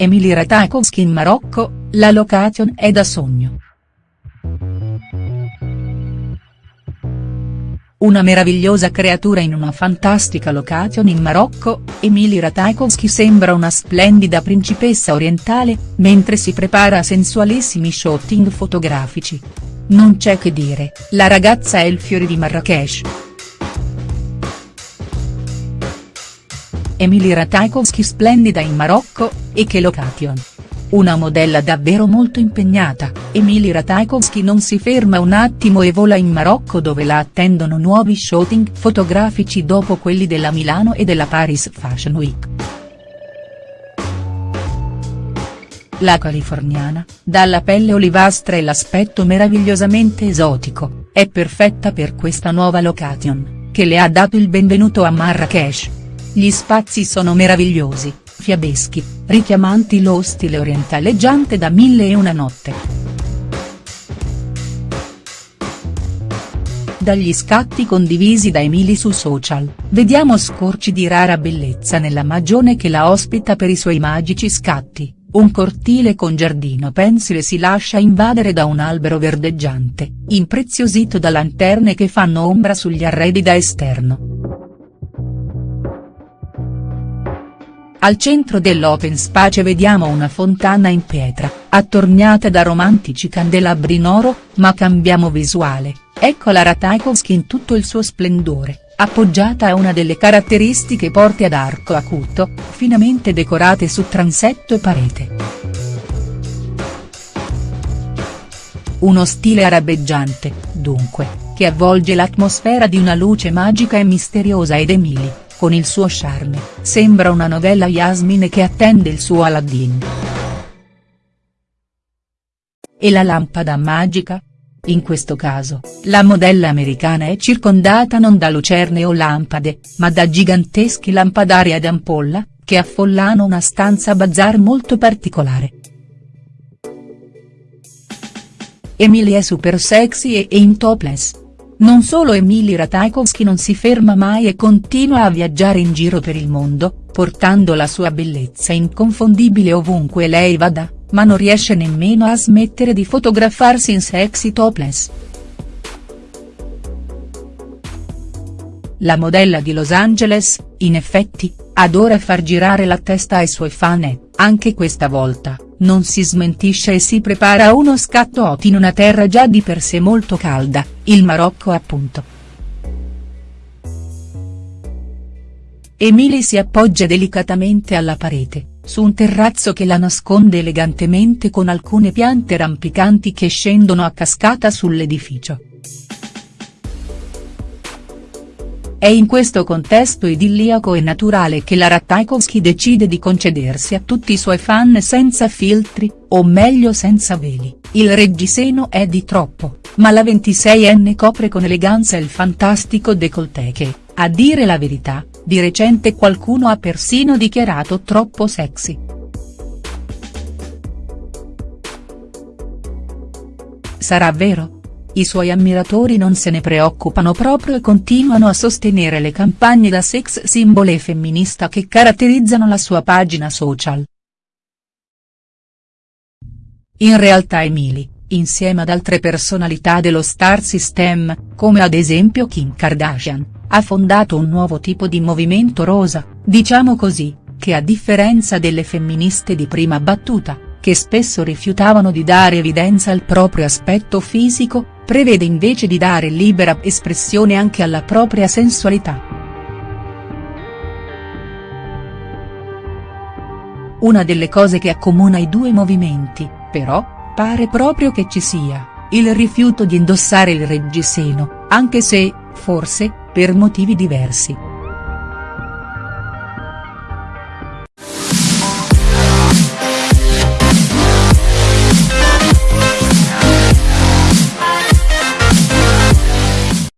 Emily Ratajkowski in Marocco, la location è da sogno. Una meravigliosa creatura in una fantastica location in Marocco, Emily Ratajkowski sembra una splendida principessa orientale, mentre si prepara a sensualissimi shooting fotografici. Non c'è che dire, la ragazza è il fiore di Marrakesh. Emily Ratajkowski splendida in Marocco, e che location. Una modella davvero molto impegnata, Emily Ratajkowski non si ferma un attimo e vola in Marocco dove la attendono nuovi shooting fotografici dopo quelli della Milano e della Paris Fashion Week. La californiana, dalla pelle olivastra e l'aspetto meravigliosamente esotico, è perfetta per questa nuova location, che le ha dato il benvenuto a Marrakesh. Gli spazi sono meravigliosi, fiabeschi, richiamanti lo stile orientaleggiante da Mille e una notte. Dagli scatti condivisi da Emily su social, vediamo scorci di rara bellezza nella magione che la ospita per i suoi magici scatti, un cortile con giardino pensile si lascia invadere da un albero verdeggiante, impreziosito da lanterne che fanno ombra sugli arredi da esterno. Al centro dell'open space vediamo una fontana in pietra, attorniata da romantici candelabri in oro, ma cambiamo visuale, ecco la Ratajkowski in tutto il suo splendore, appoggiata a una delle caratteristiche porte ad arco acuto, finemente decorate su transetto e parete. Uno stile arabeggiante, dunque, che avvolge l'atmosfera di una luce magica e misteriosa ed Emily con il suo charme, sembra una novella Yasmin che attende il suo Aladdin. E la lampada magica? In questo caso, la modella americana è circondata non da lucerne o lampade, ma da giganteschi lampadari ad ampolla, che affollano una stanza bazar molto particolare. Emily è super sexy e in topless, non solo Emily Ratajkowski non si ferma mai e continua a viaggiare in giro per il mondo, portando la sua bellezza inconfondibile ovunque lei vada, ma non riesce nemmeno a smettere di fotografarsi in sexy topless. La modella di Los Angeles, in effetti, adora far girare la testa ai suoi fan e, anche questa volta, non si smentisce e si prepara uno scatto hot in una terra già di per sé molto calda, il Marocco appunto. Emily si appoggia delicatamente alla parete, su un terrazzo che la nasconde elegantemente con alcune piante rampicanti che scendono a cascata sull'edificio. È in questo contesto idilliaco e naturale che la Ratajkowski decide di concedersi a tutti i suoi fan senza filtri, o meglio senza veli, il reggiseno è di troppo, ma la 26enne copre con eleganza il fantastico décolleté che, a dire la verità, di recente qualcuno ha persino dichiarato troppo sexy. Sarà vero?. I suoi ammiratori non se ne preoccupano proprio e continuano a sostenere le campagne da sex symbol e femminista che caratterizzano la sua pagina social. In realtà Emily, insieme ad altre personalità dello star system, come ad esempio Kim Kardashian, ha fondato un nuovo tipo di movimento rosa, diciamo così, che a differenza delle femministe di prima battuta, che spesso rifiutavano di dare evidenza al proprio aspetto fisico, prevede invece di dare libera espressione anche alla propria sensualità. Una delle cose che accomuna i due movimenti, però, pare proprio che ci sia, il rifiuto di indossare il reggiseno, anche se, forse, per motivi diversi.